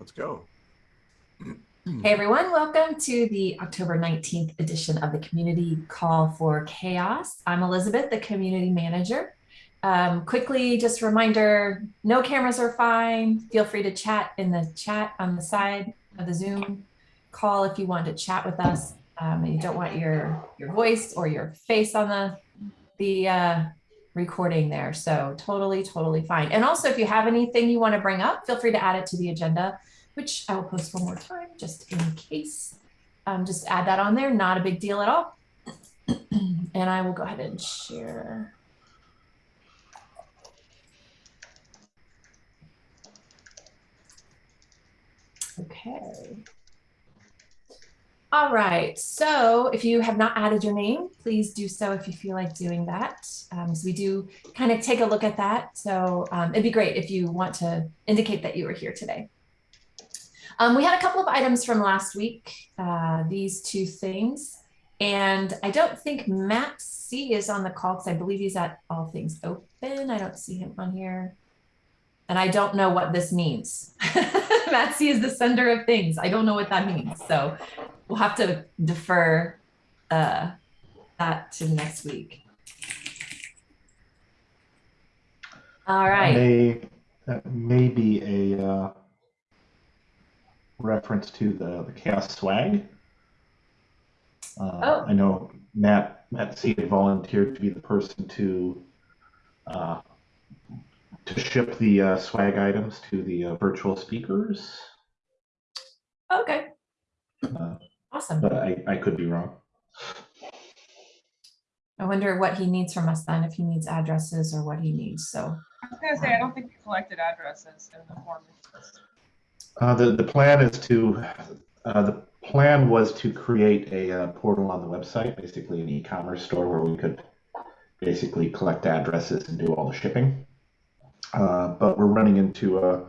Let's go. Hey everyone, welcome to the October 19th edition of the Community Call for CHAOSS. I'm Elizabeth, the Community Manager. Um, quickly, just a reminder, no cameras are fine. Feel free to chat in the chat on the side of the Zoom call if you want to chat with us. Um, and you don't want your, your voice or your face on the, the uh, recording there. So totally, totally fine. And also if you have anything you want to bring up, feel free to add it to the agenda which I will post one more time just in case. Um, just add that on there, not a big deal at all. and I will go ahead and share. Okay. All right, so if you have not added your name, please do so if you feel like doing that. Um, so we do kind of take a look at that. So um, it'd be great if you want to indicate that you were here today. Um, we had a couple of items from last week, uh, these two things. And I don't think Matt C is on the call because I believe he's at All Things Open. I don't see him on here. And I don't know what this means. Matt C is the sender of things. I don't know what that means. So we'll have to defer uh, that to next week. All right. May, that may be a uh, reference to the, the CHAOSS swag. Uh, Oh. I know Matt Matt C had volunteered to be the person to uh, to ship the uh, swag items to the uh, virtual speakers, Okay. uh, Awesome. but I, I could be wrong. I wonder what he needs from us then, if he needs addresses or what he needs. So, I was gonna say, I don't think we collected addresses in the form. Uh, the the plan is to uh, the plan was to create a uh, portal on the website, basically an e-commerce store where we could basically collect addresses and do all the shipping. Uh, but we're running into a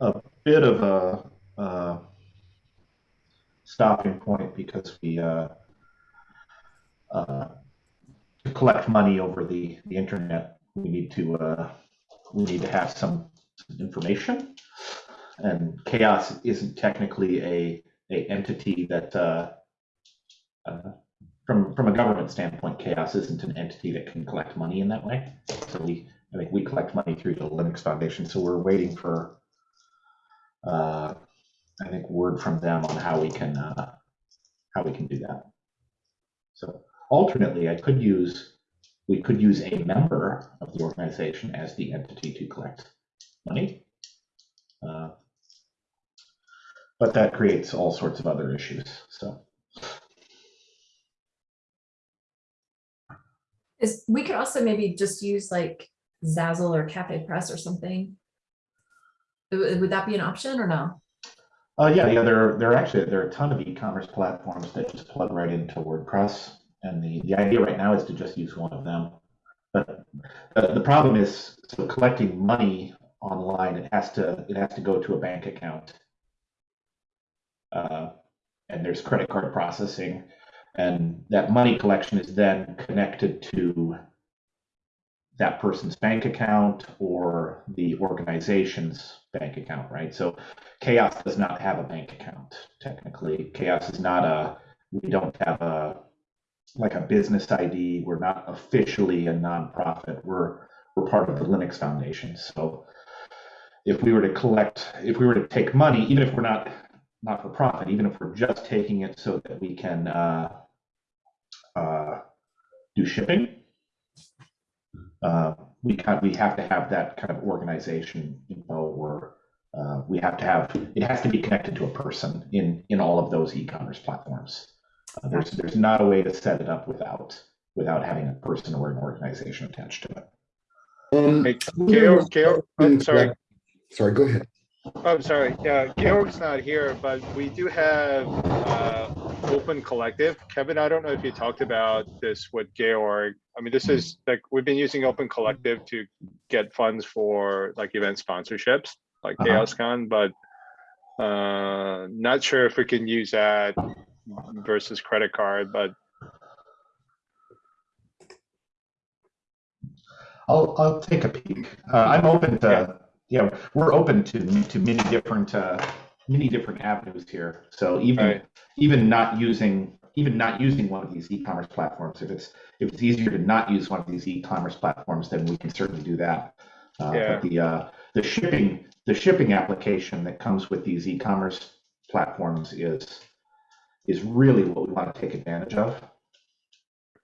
a bit of a, uh stopping point because we to collect money over the the internet. We need to uh, we need to have some information and CHAOSS isn't technically a, a entity that uh, uh, from from a government standpoint CHAOSS isn't an entity that can collect money in that way. So we i think we collect money through the linux foundation so we're waiting for uh, i think word from them on how we can uh, how we can do that. So alternately i could use we could use a member of the organization as the entity to collect money. Uh, but that creates all sorts of other issues. So is we could also maybe just use like Zazzle or Cafe Press or something. Would that be an option or no? uh, yeah, yeah, there there are actually there are a ton of e-commerce platforms that just plug right into WordPress, and the the idea right now is to just use one of them. But the, the problem is so collecting money online. It has to it has to go to a bank account, uh, and there's credit card processing, and that money collection is then connected to that person's bank account or the organization's bank account, right? So CHAOSS does not have a bank account technically. CHAOSS is not a, we don't have a, like a business ID. We're not officially a nonprofit. We're, we're part of the Linux Foundation. So if we were to collect, if we were to take money, even if we're not not for profit, even if we're just taking it so that we can uh, uh, do shipping, uh, we kind we have to have that kind of organization info or uh, we have to have it has to be connected to a person in in all of those e-commerce platforms. Uh, there's there's not a way to set it up without without having a person or an organization attached to it. Um, Hey, wonder Georg, I'm sorry. Sorry, go ahead. I'm sorry. Yeah, Georg's not here, but we do have uh, Open Collective. Kevin, I don't know if you talked about this with Georg. I mean, this is like we've been using Open Collective to get funds for like event sponsorships, like Uh-huh. CHAOSScon, but uh, not sure if we can use that versus credit card. But I'll I'll take a peek. Uh, I'm open to yeah, we're open to to many different uh, many different avenues here. So even Right. even not using even not using one of these e-commerce platforms, if it's if it's easier to not use one of these e-commerce platforms, then we can certainly do that. Uh, Yeah. But the uh, the shipping the shipping application that comes with these e-commerce platforms is is really what we want to take advantage of.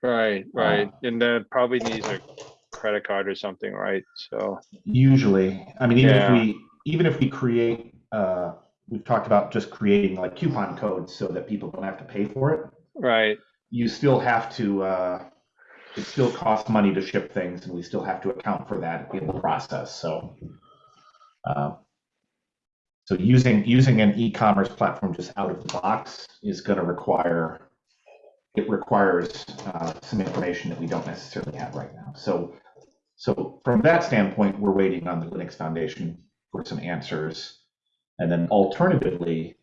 Right, right. Uh, And then probably needs a credit card or something, right? So, Usually, I mean, even Yeah. if we even if we create, uh, we've talked about just creating like coupon codes so that people don't have to pay for it. right, You still have to. Uh, it still costs money to ship things, and we still have to account for that in the process. So, uh, so using using an e-commerce platform just out of the box is going to require. It requires uh, some information that we don't necessarily have right now. So, so from that standpoint, we're waiting on the Linux Foundation for some answers. And then alternatively,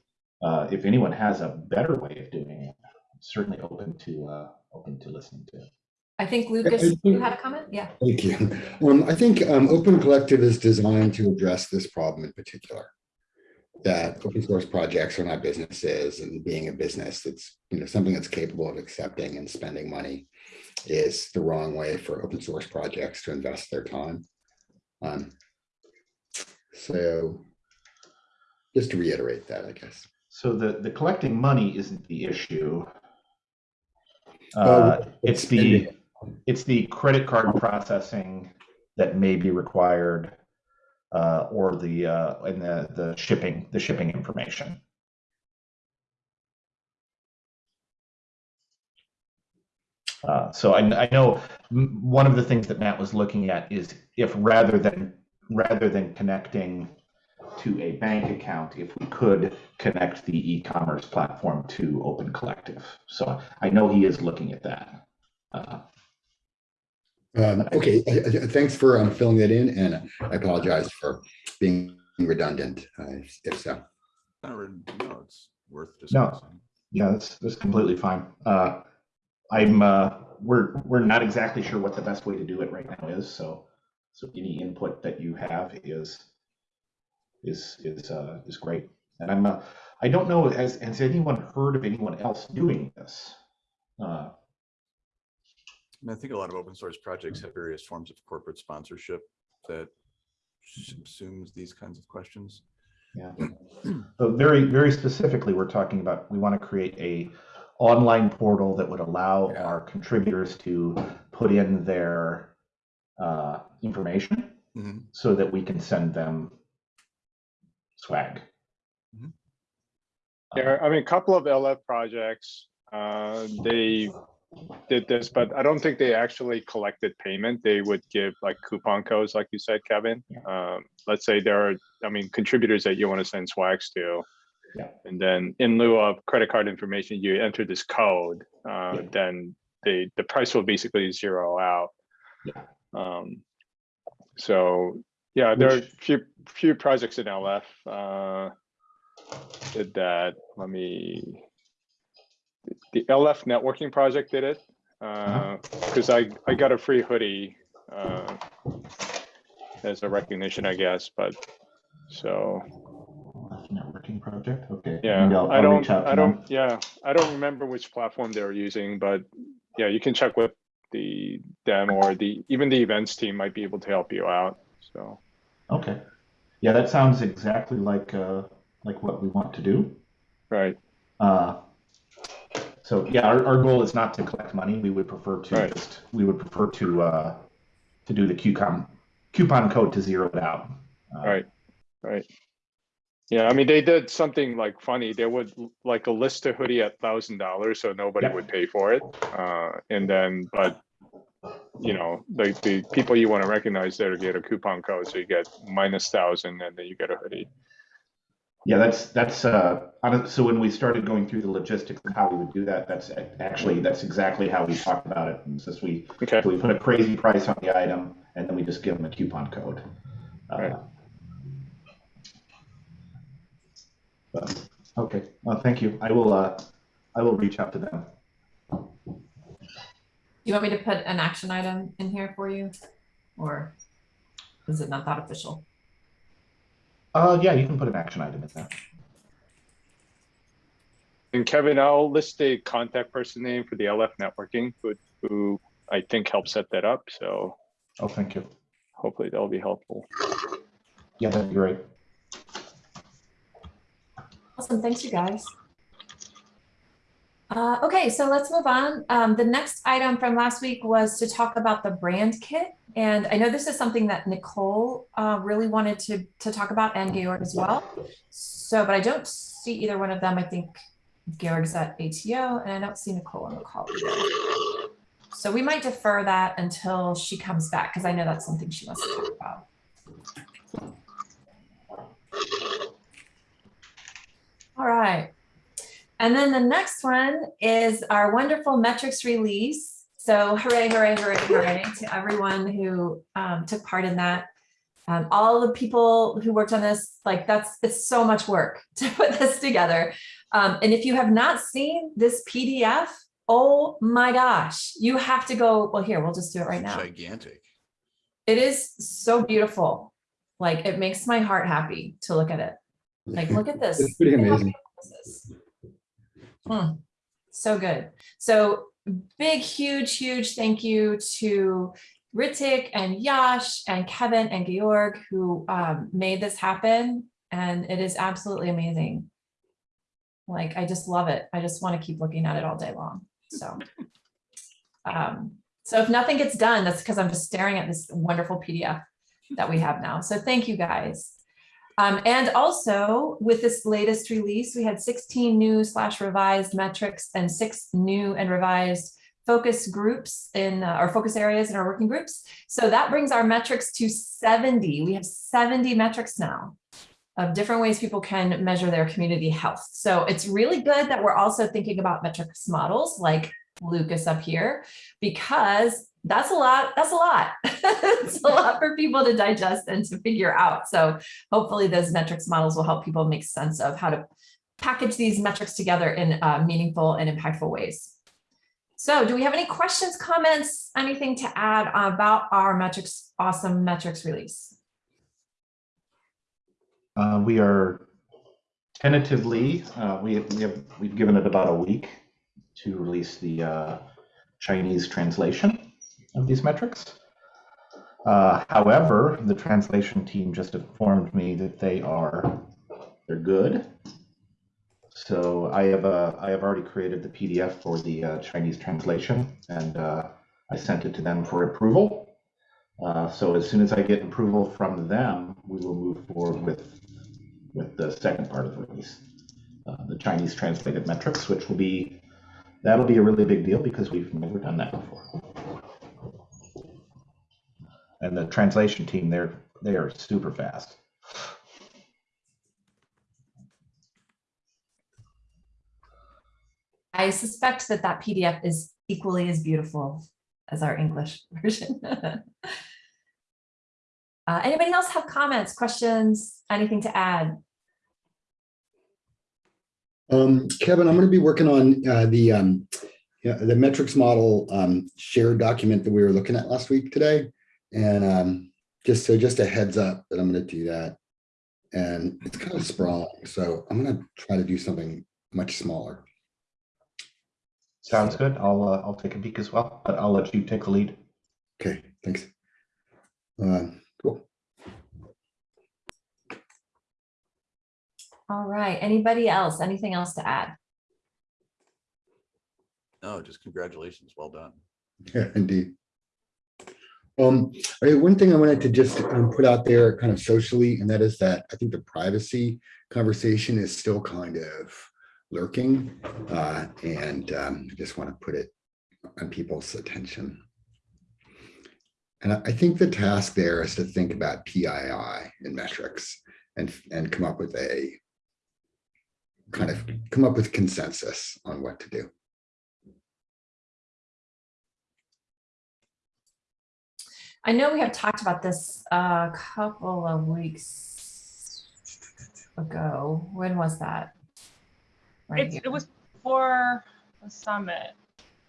uh, if anyone has a better way of doing it, I'm certainly open to uh, open to listening to. it. I think Lucas, you had a comment? Yeah. Thank you. Um, I think um, Open Collective is designed to address this problem in particular. That open source projects are not businesses and being a business that's, you know, something that's capable of accepting and spending money is the wrong way for open source projects to invest their time. Um, So just to reiterate that, I guess. So the the collecting money isn't the issue. Uh, Uh, it's the it's the credit card processing that may be required, uh, or the uh, and the the shipping the shipping information. Uh, so I, I know one of the things that Matt was looking at is if rather than rather than connecting to a bank account, if we could connect the e-commerce platform to Open Collective. So I know he is looking at that. Uh, Um, okay, thanks for um, filling that in, and I apologize for being redundant, uh, if- if so. No, it's worth No. Yeah, that's that's completely fine. Uh, I'm uh, we're we're not exactly sure what the best way to do it right now is. So so any input that you have is is is uh, is great. And I'm uh, I don't know has has anyone heard of anyone else doing this? Uh, I mean, I think a lot of open source projects have various forms of corporate sponsorship that subsumes these kinds of questions. Yeah. So very, very specifically, we're talking about, we want to create a online portal that would allow Yeah. our contributors to put in their uh, information Mhm. so that we can send them swag. Mhm. yeah, I mean, a couple of LF projects, uh, they did this, but I don't think they actually collected payment. They would give like coupon codes, like you said, Kevin. Um, let's say there are, I mean, contributors that you want to send swags to. Yeah. And then in lieu of credit card information, you enter this code, uh, Yeah. then the, the price will basically zero out. Yeah. Um, so, yeah, there are Which- few, few projects in LF, uh, did that. Let me, the LF networking project did it. Uh, cause I, I got a free hoodie, uh, as a recognition, I guess, but, so, Networking project, okay. yeah, Maybe I'll- I I'll don't, reach out to I don't, yeah, I don't remember which platform they were using, but yeah, you can check with the, them or the, even the events team might be able to help you out, so. Okay. Yeah, that sounds exactly like, uh, like what we want to do. Right, Uh, So yeah, our, our goal is not to collect money. We would prefer to Right. just, we would prefer to, uh, to do the coupon, coupon code to zero it out. Uh, right, right. Yeah, I mean, they did something like funny. They would like a list a hoodie at thousand dollars, so nobody Yeah. would pay for it. Uh, and then, but you know, the, the people you want to recognize there get a coupon code, so you get minus thousand and then you get a hoodie. Yeah, that's, that's, uh, so when we started going through the logistics of how we would do that, that's actually, that's exactly how we talked about it. And since we, Okay, so we put a crazy price on the item and then we just give them a coupon code. Uh, Right. But, Okay, well, thank you. I will, uh, I will reach out to them. Do you want me to put an action item in here for you? Or is it not that official? Uh, yeah, you can put an action item in there. And Kevin, I'll list the contact person name for the LF networking, who, who I think helped set that up. So Oh, thank you. hopefully that'll be helpful. Yeah, that'd be great. Awesome, thanks you guys. Uh, okay, so let's move on. Um, the next item from last week was to talk about the brand kit. And I know this is something that Nicole uh, really wanted to, to talk about and Georg as well. So, but I don't see either one of them. I think Georg's at ATO and I don't see Nicole on the call either. So we might defer that until she comes back because I know that's something she wants to talk about. All right. And then the next one is our wonderful metrics release. So hooray, hooray, hooray, hooray to everyone who um, took part in that. Um, all the people who worked on this, like that's, it's so much work to put this together. Um, and if you have not seen this PDF, oh my gosh, you have to go, well, here, we'll just do it right now. Gigantic. It is so beautiful. Like it makes my heart happy to look at it. Like, look at this. It's pretty Look at how amazing. this. Hmm, So good. So big, huge, huge thank you to Ritik and Yash and Kevin and Georg who um, made this happen. And it is absolutely amazing. Like, I just love it. I just want to keep looking at it all day long. So, um, so if nothing gets done, that's because I'm just staring at this wonderful PDF that we have now. So thank you guys. Um, and also with this latest release, we had 16 new slash revised metrics and six new and revised focus groups in uh, our focus areas in our working groups. So that brings our metrics to 70. We have 70 metrics now of different ways people can measure their community health. So it's really good that we're also thinking about metrics models like Lucas up here, because that's a lot, that's a lot. it's a lot for people to digest and to figure out. So hopefully those metrics models will help people make sense of how to package these metrics together in uh, meaningful and impactful ways. So do we have any questions, comments, anything to add about our metrics, awesome metrics release? Uh, we are tentatively, uh, we, we have, we've given it about a week to release the uh, Chinese translation of these metrics. Uh, however, the translation team just informed me that they are, they're good. So I have, uh, I have already created the PDF for the uh, Chinese translation and uh, I sent it to them for approval. Uh, so as soon as I get approval from them, we will move forward with with the second part of the release, uh, the Chinese translated metrics, which will be that'll be a really big deal because we've never done that before. And the translation team, they're they are super fast. I suspect that that PDF is equally as beautiful as our English version. Uh, anybody else have comments, questions, anything to add? Um, Kevin, I'm going to be working on uh, the um, yeah, the metrics model um, shared document that we were looking at last week today. And um, just so just a heads up that I'm going to do that. And it's kind of sprawling. So I'm going to try to do something much smaller. Sounds good. I'll uh, I'll take a peek as well, but I'll let you take the lead. Okay, thanks. Um, cool. All right, anybody else, anything else to add? No, just congratulations. Well done. Yeah, indeed. Um, one thing I wanted to just um, put out there kind of socially, and that is that I think the privacy conversation is still kind of lurking. Uh, and um, I just want to put it on people's attention. And I think the task there is to think about PII and metrics and, and come up with a kind of come up with consensus on what to do. I know we have talked about this a couple of weeks ago. When was that? Right It's, it was for the summit.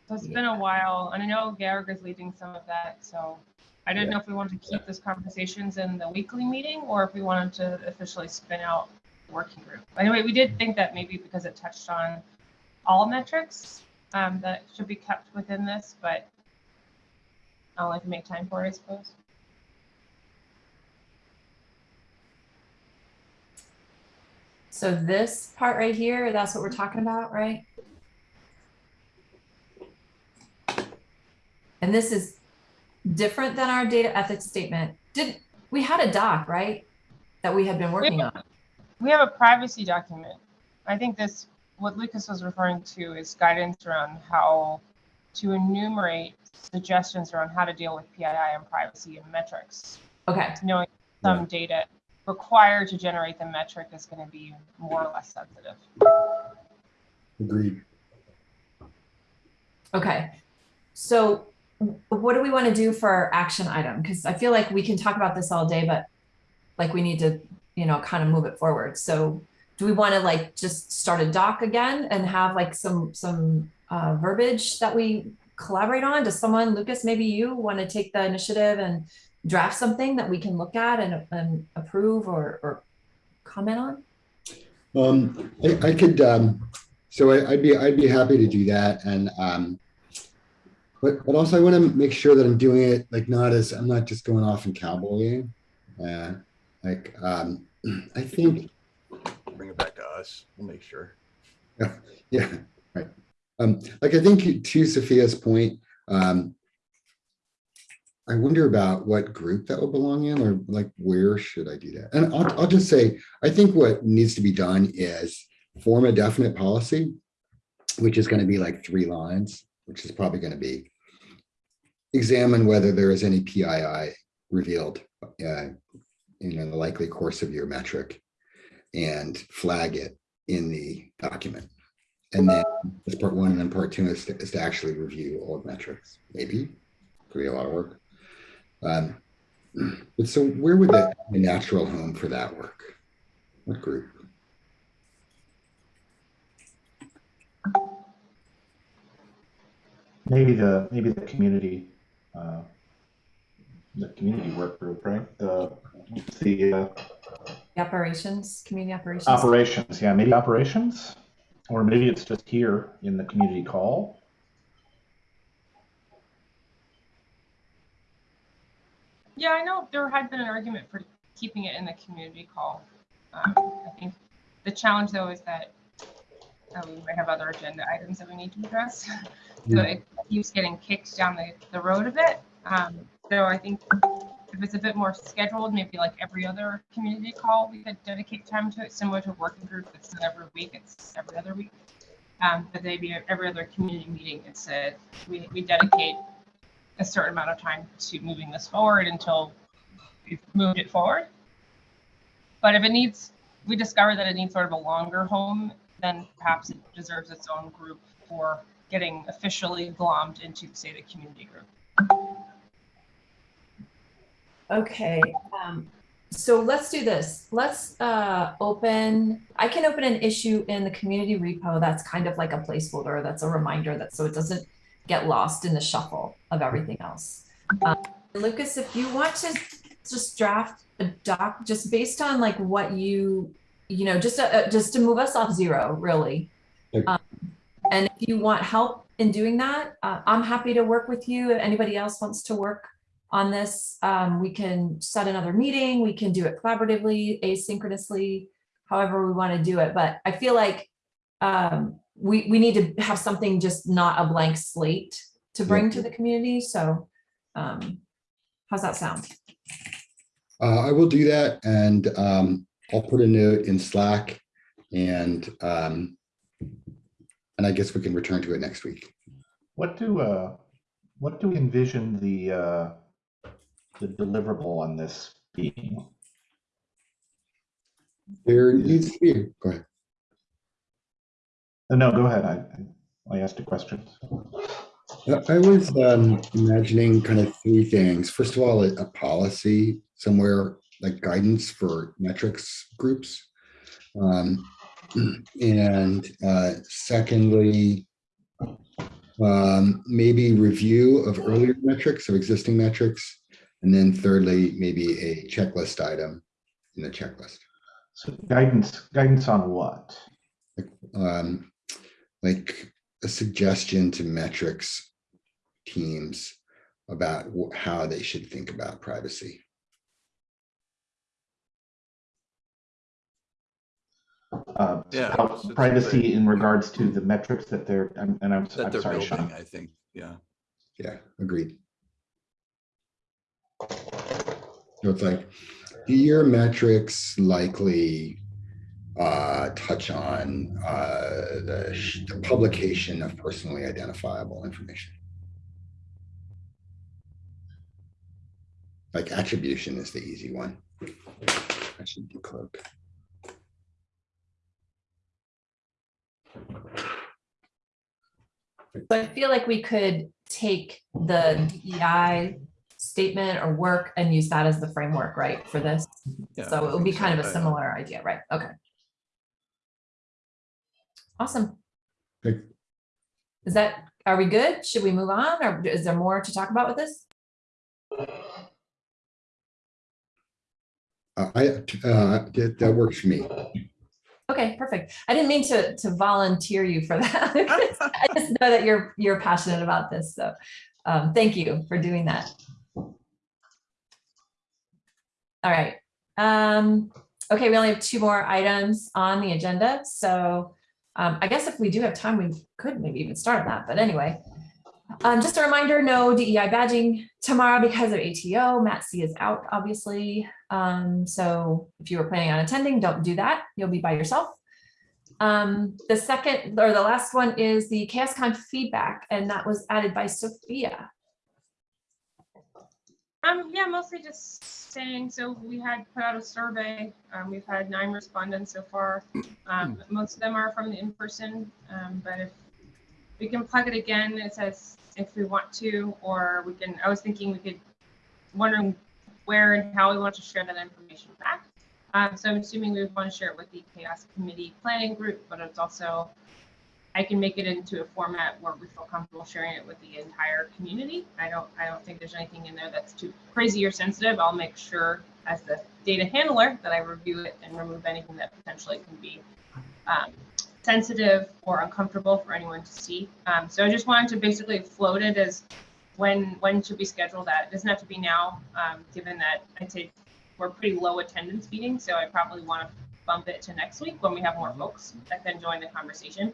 So it's been a while, and I know Garrick is leading some of that, so I didn't know if we wanted to keep these conversations in the weekly meeting or if we wanted to officially spin out the working group. Anyway, we did think that maybe because it touched on all metrics um, that should be kept within this, but I'll like to make time for it, I suppose. So this part right here, that's what we're talking about, right? And this is different than our data ethics statement. Did, we had a doc, right? That we had been working on. We have a privacy document. I think this, what Lucas was referring to is guidance around how to enumerate suggestions around how to deal with PII and privacy and metrics. Okay, Knowing some data required to generate the metric is going to be more or less sensitive. Agreed. okay. So what do we want to do for our action item? Because I feel like we can talk about this all day, but like we need to, you know, kind of move it forward. So do we want to like just start a doc again and have like some, some uh, verbiage that we collaborate on? Does someone, Lucas, maybe you want to take the initiative and draft something that we can look at and, and approve or, or comment on? Um, I, I could, um, so I, I'd be, I'd be happy to do that and, um, but, but also I want to make sure that I'm doing it like not as, I'm not just going off and cowboying. Uh, like, um, I think, Bring it back to us. We'll make sure. yeah, right. Um, like I think to Sophia's point, um, I wonder about what group that will belong in or like where should I do that? And I'll, I'll just say, I think what needs to be done is form a definite policy, which is going to be like three lines, which is probably going to be examine whether there is any PII revealed uh, in the likely course of your metric and flag it in the document. And then that's part one, and then part two is to, is to actually review all metrics. Maybe could be a lot of work. Um, but so where would the, the natural home for that work? What group? Maybe the, maybe the community, uh, the community work group, right? The, the uh, The Operations, community operations? operations, yeah, maybe operations? Or maybe it's just here in the community call. Yeah, I know there had been an argument for keeping it in the community call. Um, I think the challenge though is that uh, we might have other agenda items that we need to address. So Yeah. it keeps getting kicked down the, the road a bit. Um, so I think if it's a bit more scheduled, maybe like every other community call, we could dedicate time to it, similar to working group. It's not every week, it's every other week. Um, but maybe every other community meeting, it's a, we, we dedicate a certain amount of time to moving this forward until we've moved it forward. But if it needs, we discover that it needs sort of a longer home, then perhaps it deserves its own group for getting officially glommed into, say, the community group. Okay, um, so let's do this. Let's, uh, open, I can open an issue in the community repo that's kind of like a placeholder, that's a reminder that, so it doesn't get lost in the shuffle of everything else. Um, Lucas, if you want to just draft a doc, just based on like what you, you know, just, uh, just to move us off zero, really. Okay. Um, And if you want help in doing that, uh, I'm happy to work with you. If anybody else wants to work on this. Um, we can set another meeting, we can do it collaboratively, asynchronously, however we want to do it. But I feel like um, we, we need to have something just not a blank slate to bring to the community. So um, how's that sound? Uh, I will do that and um, I'll put a note in Slack and um, and I guess we can return to it next week. What do, uh, what do we envision the, uh, the deliverable on this being? There needs to be, go ahead. Uh, No, go ahead. I, I asked a question. I I was um, imagining kind of three things. First of all, a, a policy somewhere like guidance for metrics groups. Um, and uh, secondly, um, maybe review of earlier metrics of existing metrics. And then thirdly, maybe a checklist item in the checklist. So guidance, guidance on what? Um, like a suggestion to metrics teams about how they should think about privacy. Uh, Yeah, how it's- it's privacy in regards to the metrics that they're, and and I'm, That I'm they're sorry, building, Sean. I think, yeah. Yeah, agreed. So it's like, do your metrics likely uh, touch on uh, the, the publication of personally identifiable information? Like attribution is the easy one. I should decloak. So I feel like we could take the DEI statement or work and use that as the framework, right, for this? Yeah, So it would be think kind of a yeah. similar idea, right? Okay. Awesome. Okay. Is that, are we good? Should we move on or is there more to talk about with this? Uh, I, uh, that, that works for me. Okay, perfect. I didn't mean to, to volunteer you for that. I just know that you're, you're passionate about this. So um, thank you for doing that. All right. Um, okay, we only have two more items on the agenda. So um, I guess if we do have time, we could maybe even start that. But anyway, um, just a reminder, no DEI badging tomorrow because of ATO. Matt C is out, obviously. Um, so if you were planning on attending, don't do that. You'll be by yourself. Um, the second or the last one is the CHAOSScon feedback, and that was added by Sophia. Um, yeah, mostly just saying, so we had put out a survey, um, we've had nine respondents so far. Um, most of them are from the in-person, um, but if we can plug it again, it says if we want to, or we can, I was thinking we could, wondering where and how we want to share that information back. Um, so I'm assuming we would want to share it with the CHAOSS committee planning group, but it's also, I can make it into a format where we feel comfortable sharing it with the entire community. I don't, I don't think there's anything in there that's too crazy or sensitive. I'll make sure as the data handler that I review it and remove anything that potentially can be um, sensitive or uncomfortable for anyone to see. Um, so I just wanted to basically float it as when, when should we schedule that? It doesn't have to be now, um, given that I'd say we're pretty low attendance meeting, so I probably want to bump it to next week when we have more folks that can join the conversation.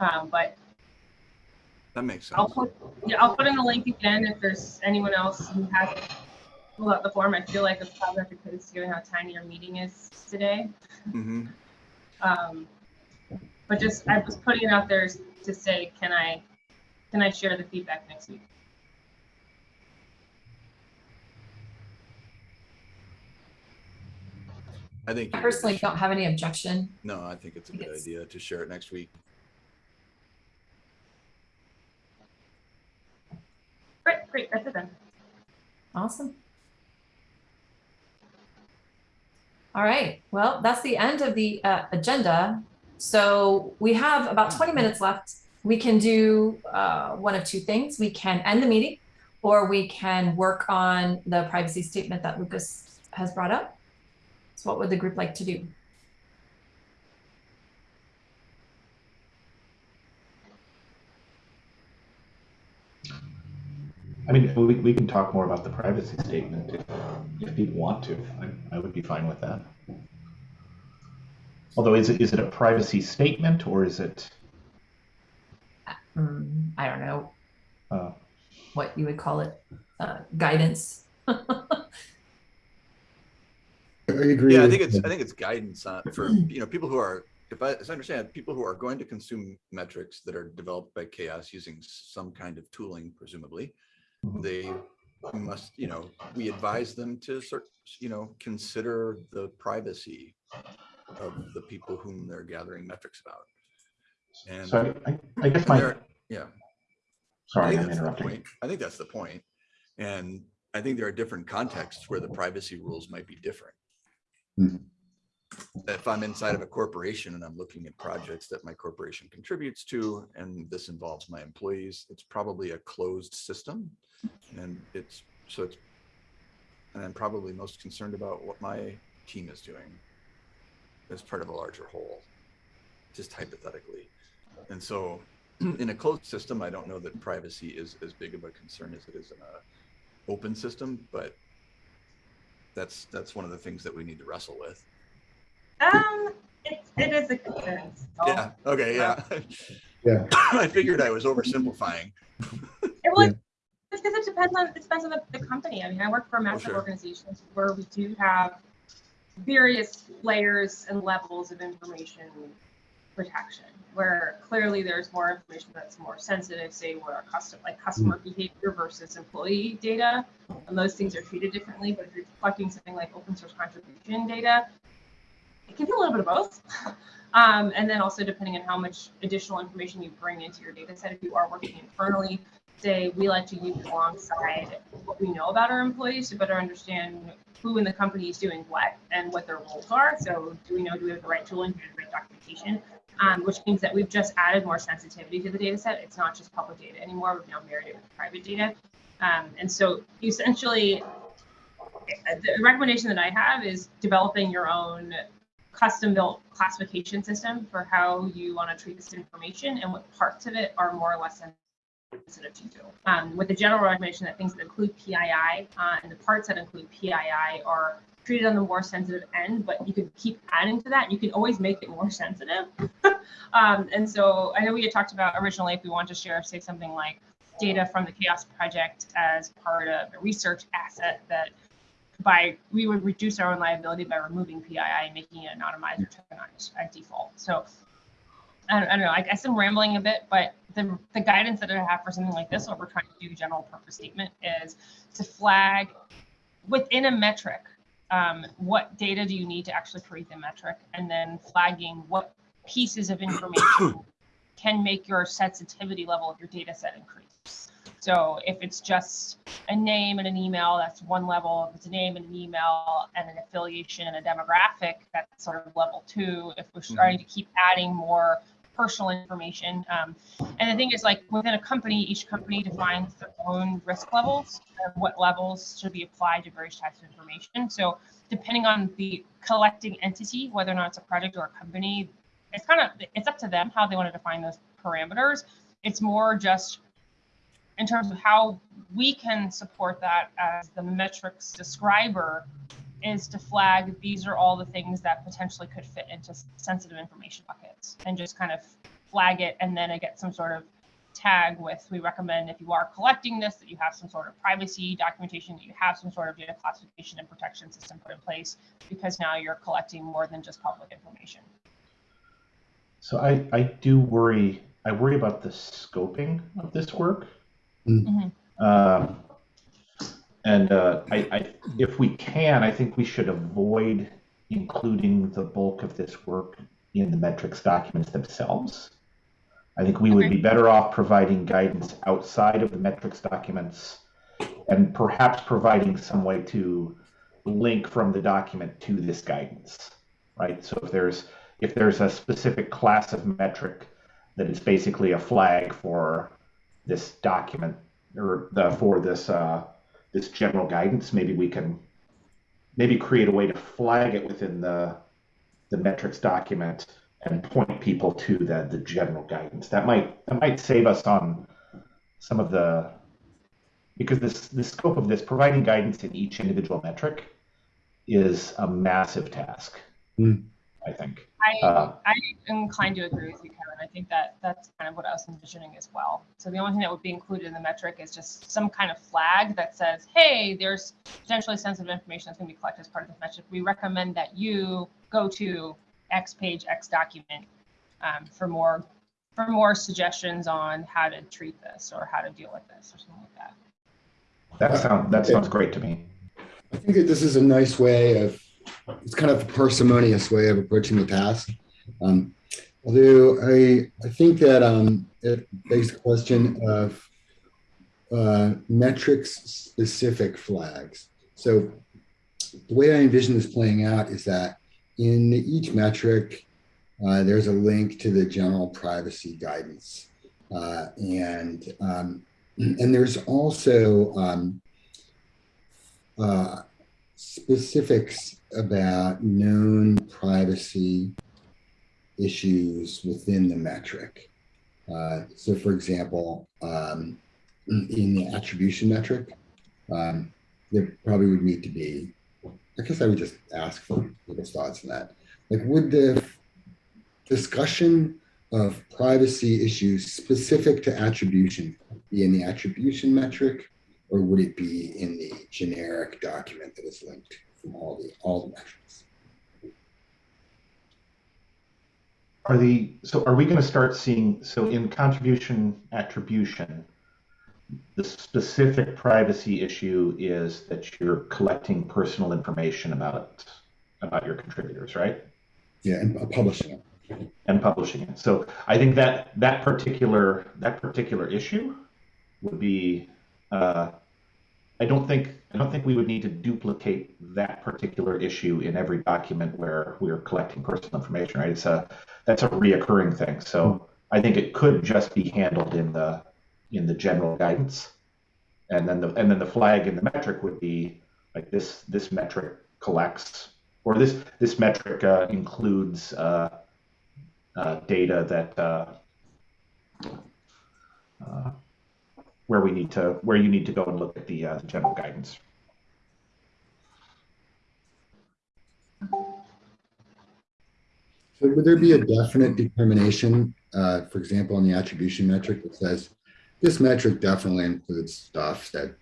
Um, but That makes sense. I'll sense. put, yeah, I'll put in the link again if there's anyone else who hasn't filled out the form. I feel like it's probably because given how tiny your meeting is today. Mm-hmm. Um, but just, I was putting it out there to say, can I, can I share the feedback next week? I think. I personally don't have any objection. No, I think it's a good Yes. idea to share it next week. Great, great, that's it then. Awesome. All right, well, that's the end of the uh, agenda. So we have about 20 minutes left. We can do uh, one of two things. We can end the meeting or we can work on the privacy statement that Lucas has brought up. So what would the group like to do? I mean, we, we can talk more about the privacy statement if, if people want to. I, I would be fine with that. Although, is it, is it a privacy statement or is it, Hmm, I don't know uh, what you would call it, uh, guidance. I agree. Yeah, I think it's, I think it's guidance on, for, you know, people who are, if I, as I understand, people who are going to consume metrics that are developed by CHAOSS using some kind of tooling, presumably. They must, you know, we advise them to sort, you know, consider the privacy of the people whom they're gathering metrics about. And so I, I guess my, yeah. I sorry, think I'm that's the interrupting. I think that's the point. And I think there are different contexts where the privacy rules might be different. Mhm. If I'm inside of a corporation and I'm looking at projects that my corporation contributes to, and this involves my employees, it's probably a closed system. And it's, so it's, and I'm probably most concerned about what my team is doing as part of a larger whole, just hypothetically. and so in a closed system, I don't know that privacy is as big of a concern as it is in a open system, but that's that's one of the things that we need to wrestle with. Um, it, it is a concern. so- Yeah. Okay. Yeah. Yeah. I figured I was oversimplifying. It would, because it depends on, it depends on the, the company. I mean, I work for massive sure. organizations where we do have various layers and levels of information protection, where clearly there's more information that's more sensitive, say where our custom, like customer behavior versus employee data, and those things are treated differently, but if you're collecting something like open source contribution data, it can be a little bit of both. Um, and then also depending on how much additional information you bring into your data set, if you are working internally, say we like to use alongside what we know about our employees to better understand who in the company is doing what and what their roles are. So do we know, do we have the right tooling, do we have the right documentation? Um, which means that we've just added more sensitivity to the data set. It's not just public data anymore. We've now married it with private data. Um, and so essentially, the recommendation that I have is developing your own custom built classification system for how you want to treat this information and what parts of it are more or less sensitive to you. Um, with the general recommendation that things that include PII uh, and the parts that include PII are treated on the more sensitive end, but you could keep adding to that. You can always make it more sensitive. um, and so I know we had talked about originally if we want to share, say something like data from the CHAOSS Project as part of a research asset that by we would reduce our own liability by removing PII and making it anonymized or tokenized at default. So I don't, I don't know. I guess I'm rambling a bit, but the the guidance that I have for something like this, what we're trying to do, general purpose statement, is to flag within a metric um, what data do you need to actually create the metric, and then flagging what pieces of information can make your sensitivity level of your data set increase. So if it's just a name and an email, that's one level. If it's a name and an email and an affiliation and a demographic, that's sort of level two. If we're starting to keep adding more personal information. Um, and the thing is like within a company, each company defines their own risk levels and what levels should be applied to various types of information. So depending on the collecting entity, whether or not it's a project or a company, it's kind of, it's up to them how they want to define those parameters. It's more just in terms of how we can support that as the metrics describer is to flag these are all the things that potentially could fit into sensitive information buckets and just kind of flag it and then I get some sort of tag with we recommend if you are collecting this that you have some sort of privacy documentation that you have some sort of data classification and protection system put in place because now you're collecting more than just public information So I, I do worry, I worry about the scoping of this work. Mm. Mhm. Um, and uh, I, I, if we can, I think we should avoid including the bulk of this work in the metrics documents themselves. I think we would be better off providing guidance outside of the metrics documents and perhaps providing some way to link from the document to this guidance, right? So if there's if there's a specific class of metric that is basically a flag for this document or the for this uh, this general guidance, maybe we can maybe create a way to flag it within the the metrics document and point people to the the general guidance. That might that might save us on some of the because this the scope of this providing guidance in each individual metric is a massive task. Mm. I think. I, Uh, I'm inclined to agree with you, Kevin. I think that that's kind of what I was envisioning as well. So the only thing that would be included in the metric is just some kind of flag that says, hey, there's potentially sensitive information that's going to be collected as part of this metric. We recommend that you go to X page, X document um, for more for more suggestions on how to treat this or how to deal with this or something like that. that sounds that sounds great to me. I think that this is a nice way of, it's kind of a parsimonious way of approaching the task. Um, although I, I think that um, it begs the question of uh, metrics specific flags. So the way I envision this playing out is that in each metric, uh, there's a link to the general privacy guidance. Uh, and, um, and there's also um, uh, specifics about known privacy issues within the metric. Uh, so for example, um, in the attribution metric, um, there probably would need to be, I guess I would just ask for people's thoughts on that. Like, would the discussion of privacy issues specific to attribution be in the attribution metric? Or would it be in the generic document that is linked from all the, all the metrics? Are the, so are we going to start seeing, so in contribution attribution, the specific privacy issue is that you're collecting personal information about, about your contributors, right? Yeah, and publishing it. and publishing it. So I think that that particular that particular issue would be. Uh, I don't think I don't think we would need to duplicate that particular issue in every document where we're collecting personal information. Right? It's a that's a reoccurring thing. So I think it could just be handled in the in the general guidance, and then the and then the flag in the metric would be like this this metric collects or this this metric uh, includes. Uh, uh, data that uh, uh, where we need to where you need to go and look at the, uh, the general guidance. So would there be a definite determination, uh, for example, on the attribution metric that says this metric definitely includes stuff that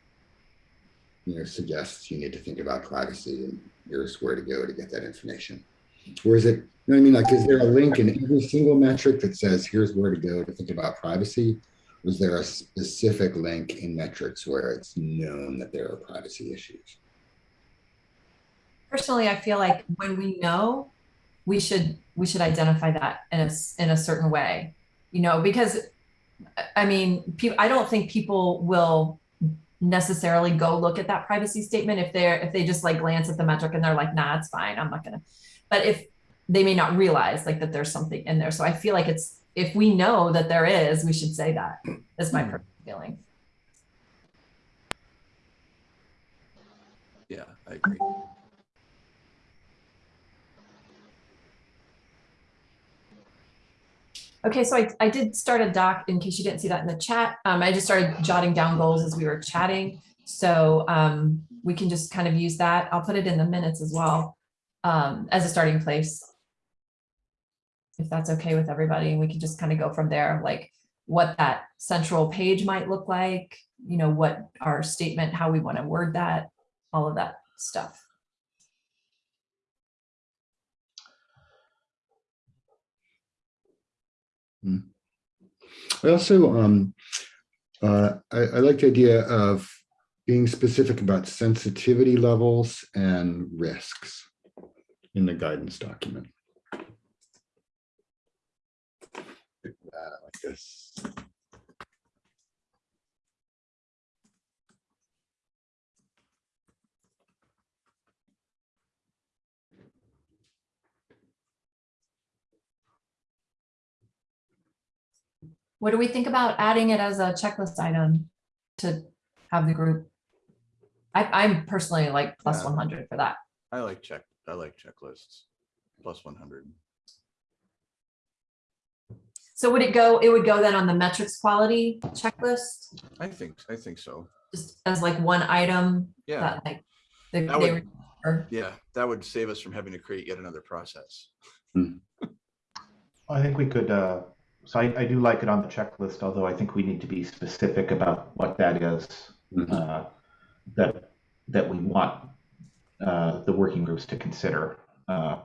you know suggests you need to think about privacy and here's where to go to get that information? Or is it, you know what I mean? Like, is there a link in every single metric that says here's where to go to think about privacy? Was there a specific link in metrics where it's known that there are privacy issues? Personally, I feel like when we know, we should we should identify that in a in a certain way, you know, because I- mean. I don't think people will necessarily go look at that privacy statement if they're if they just like glance at the metric and they're like, nah, it's fine. I'm not gonna. But if they may not realize like that there's something in there, so I feel like it's if we know that there is, we should say that. That's my hmm. personal feeling. Yeah, I agree. Okay, so I, I did start a doc in case you didn't see that in the chat. Um, I just started jotting down goals as we were chatting. So um, we can just kind of use that. I'll put it in the minutes as well um, as a starting place. If that's okay with everybody, and we can just kind of go from there, like what that central page might look like, you know, what our statement, how we want to word that, all of that stuff. I also, um, uh, I, I like the idea of being specific about sensitivity levels and risks in the guidance document. Like this. What do we think about adding it as a checklist item to have the group? I, I'm personally like plus Yeah. one hundred for that. I like check, I like checklists. Plus one hundred. So would it go, it would go then on the metrics quality checklist, I think, I think so. just as like one item Yeah, that like. they- That they would- were- yeah, that would save us from having to create yet another process. I think we could. Uh, so I, I do like it on the checklist, although I think we need to be specific about what that is. Mhm. uh, that that we want uh, the working groups to consider. Uh,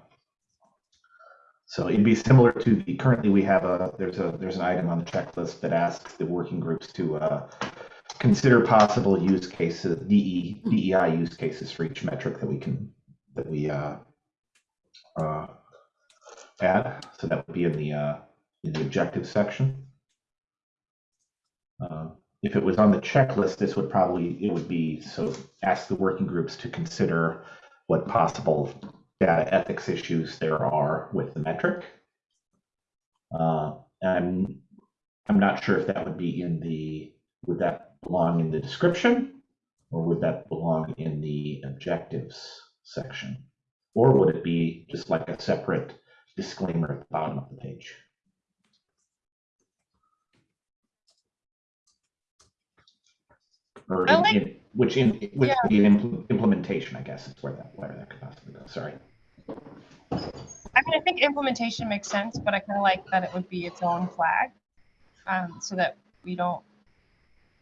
so it'd be similar to the currently we have a there's a there's an item on the checklist that asks the working groups to uh, consider possible use cases DE, DEI use cases for each metric that we can that we uh, uh, add. So that would be in the uh, in the objective section. Uh, if it was on the checklist, this would probably, it would be, so ask the working groups to consider what possible data ethics issues there are with the metric. Uh, and I'm not sure if that would be in the, would that belong in the description? Or would that belong in the objectives section? Or would it be just like a separate disclaimer at the bottom of the page? Or in- like- in- which in, which Yeah. would be an impl- implementation, I guess, is where that, where that could possibly go, sorry. I mean, I think implementation makes sense, but I kind of like that it would be its own flag. Um, so that we don't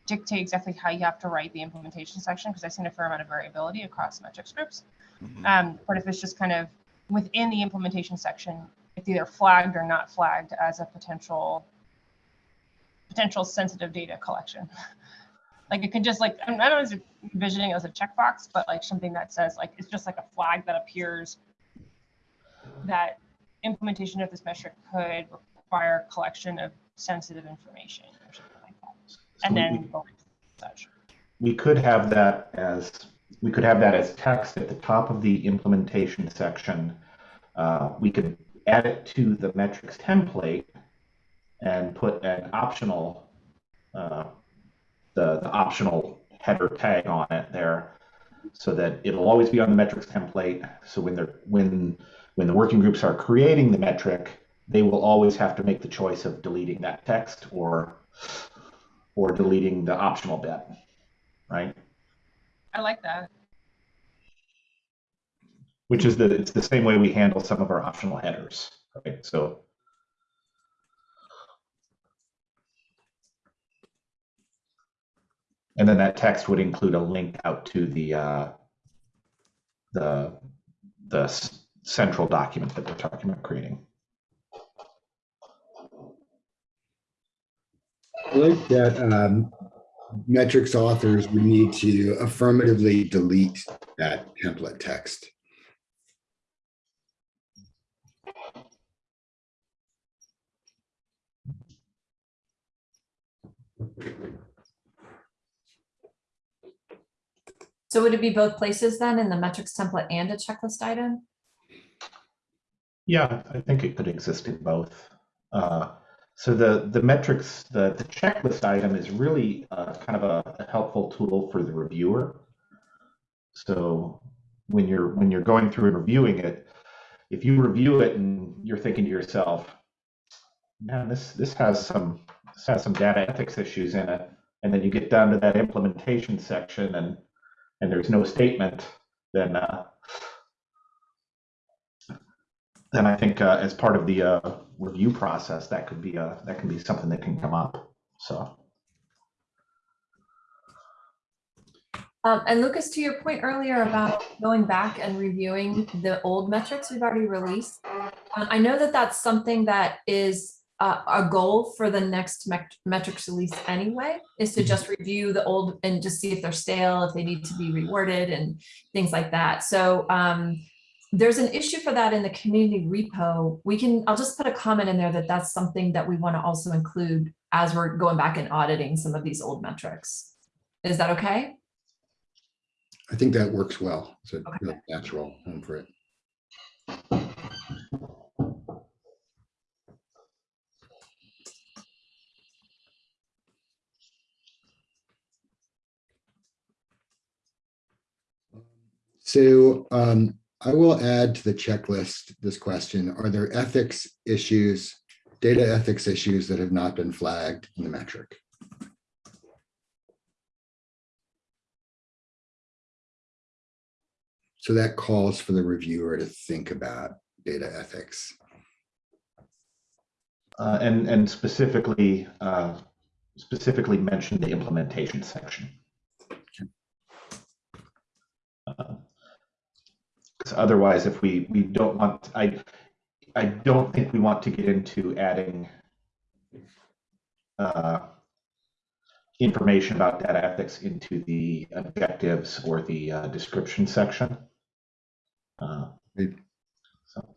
dictate exactly how you have to write the implementation section, because I've seen a fair amount of variability across metrics groups. Mhm. Um, but if it's just kind of within the implementation section, it's either flagged or not flagged as a potential potential sensitive data collection. like it could just like I'm not always envisioning it as a checkbox, but like something that says like it's just like a flag that appears that implementation of this metric could require collection of sensitive information or something like that. So And then we- such. we could have that as we could have that as text at the top of the implementation section. Uh, we could add it to the metrics template and put an optional uh, the, the optional header tag on it there so that it'll always be on the metrics template so when they're when when the working groups are creating the metric they will always have to make the choice of deleting that text or or deleting the optional bit right? I like that. Which is the it's the same way we handle some of our optional headers, right? So and then that text would include a link out to the uh, the the central document that we're talking about creating. I like that um, metrics authors would need to affirmatively delete that template text. So would it be both places then in the metrics template and a checklist item? Yeah, I think it could exist in both. Uh, so the the metrics, the, the checklist item is really uh, kind of a, a helpful tool for the reviewer. So when you're when you're going through and reviewing it, if you review it and you're thinking to yourself, man, this this has some this has some data ethics issues in it, and then you get down to that implementation section and and there's no statement, then uh, then I think uh, as part of the uh, review process, that could be a that can be something that can come up. So Um, and Lucas, to your point earlier about going back and reviewing the old metrics we've already released, uh, I know that that's something that is uh, a goal for the next mec- metrics release anyway, is to just review the old and just see if they're stale, if they need to be reworded and things like that. So um, there's an issue for that in the community repo. We can, I'll just put a comment in there that that's something that we want to also include as we're going back and auditing some of these old metrics. Is that okay? I think that works well. It's a Okay. natural home for it. So um, I will add to the checklist this question. Are there ethics issues, data ethics issues that have not been flagged in the metric? So that calls for the reviewer to think about data ethics. uh, and and specifically uh, specifically mention the implementation section. Because otherwise, if we we don't want, I I don't think we want to get into adding uh, information about data ethics into the objectives or the uh, description section. Uh, so.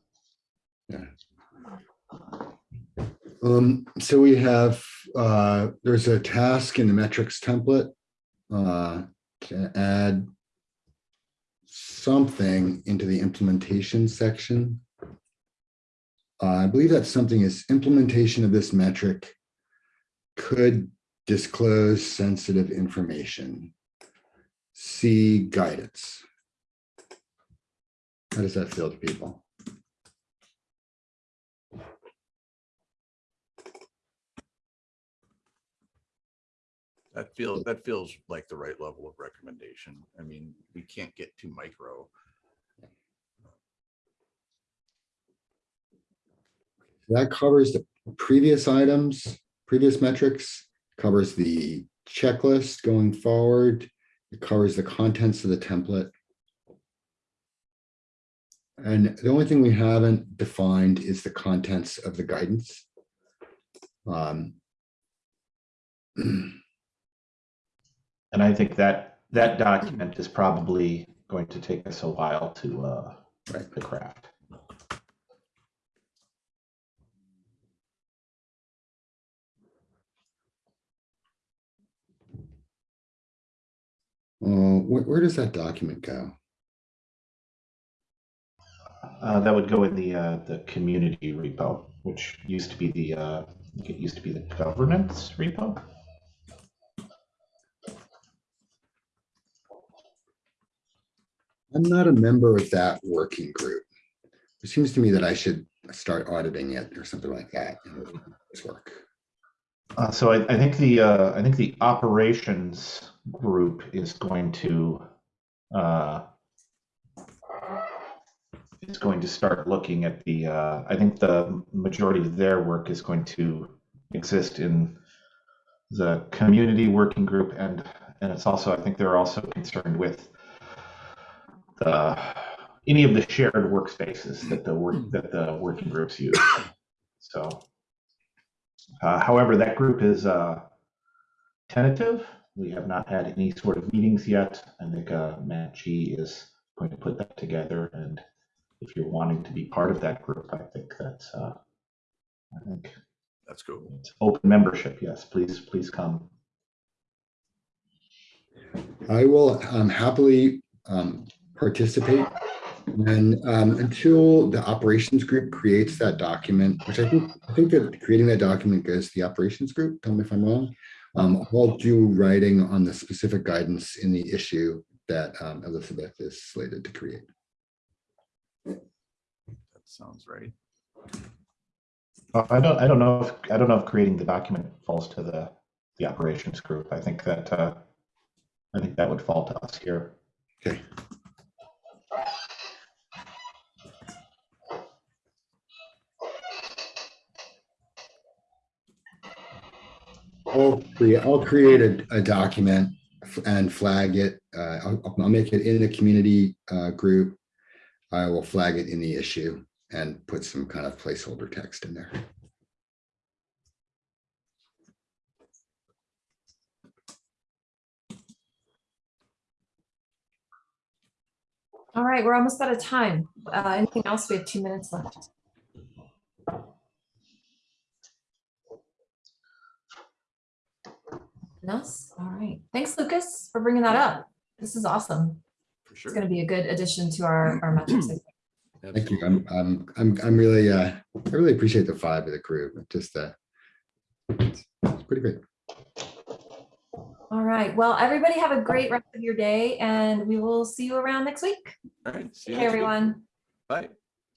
Um, so we have, uh, there's a task in the metrics template, uh, to add something into the implementation section. Uh, I believe that something is implementation of this metric could disclose sensitive information. See guidance. How does that feel to people? That feels, that feels like the right level of recommendation. I mean, we can't get too micro. That covers the previous items, previous metrics, covers the checklist going forward. It covers the contents of the template. And the only thing we haven't defined is the contents of the guidance. Um, And I think that, that document is probably going to take us a while to, uh, Right. to craft. uh, where, where does that document go? Uh, that would go in the, uh, the community repo, which used to be the, uh, it used to be the governance repo. I'm not a member of that working group. It seems to me that I should start auditing it or something like that. in work. Uh, so I, I think the, uh, I think the operations group is going to, uh, is going to start looking at the, uh, I think the majority of their work is going to exist in the community working group and, and it's also, I think they're also concerned with the, any of the shared workspaces that the work, that the working groups use. So. Uh, however, that group is uh, tentative. We have not had any sort of meetings yet. I think uh, Matt G is going to put that together. And if you're wanting to be part of that group, I think that's, uh, I think That's cool. it's open membership. Yes, please, please come. I will um, happily um, participate. And um, until the operations group creates that document, which I think, I think that creating that document goes to the operations group, tell me if I'm wrong. Um, I'll do writing on the specific guidance in the issue that um, Elizabeth is slated to create. That sounds right. Uh, I don't, I don't know if, I don't know if creating the document falls to the, the operations group. I think that, uh, I think that would fall to us here. Okay. I'll create, I'll create a, a document and flag it. Uh, I'll, I'll make it in the community, uh, group. I will flag it in the issue and put some kind of placeholder text in there. All right, we're almost out of time. Uh, anything else? We have two minutes left. Nothing? All right. Thanks, Lucas, for bringing that up. This is awesome. For It's going to be a good addition to our, our metrics. Thank you. I'm, I'm, I'm, I'm really, uh, I really appreciate the five of the group. Just, uh, it's it's pretty great. All right. Well, everybody have a great rest of your day and we will see you around next week. All right. see you Hey, next week. everyone. Bye.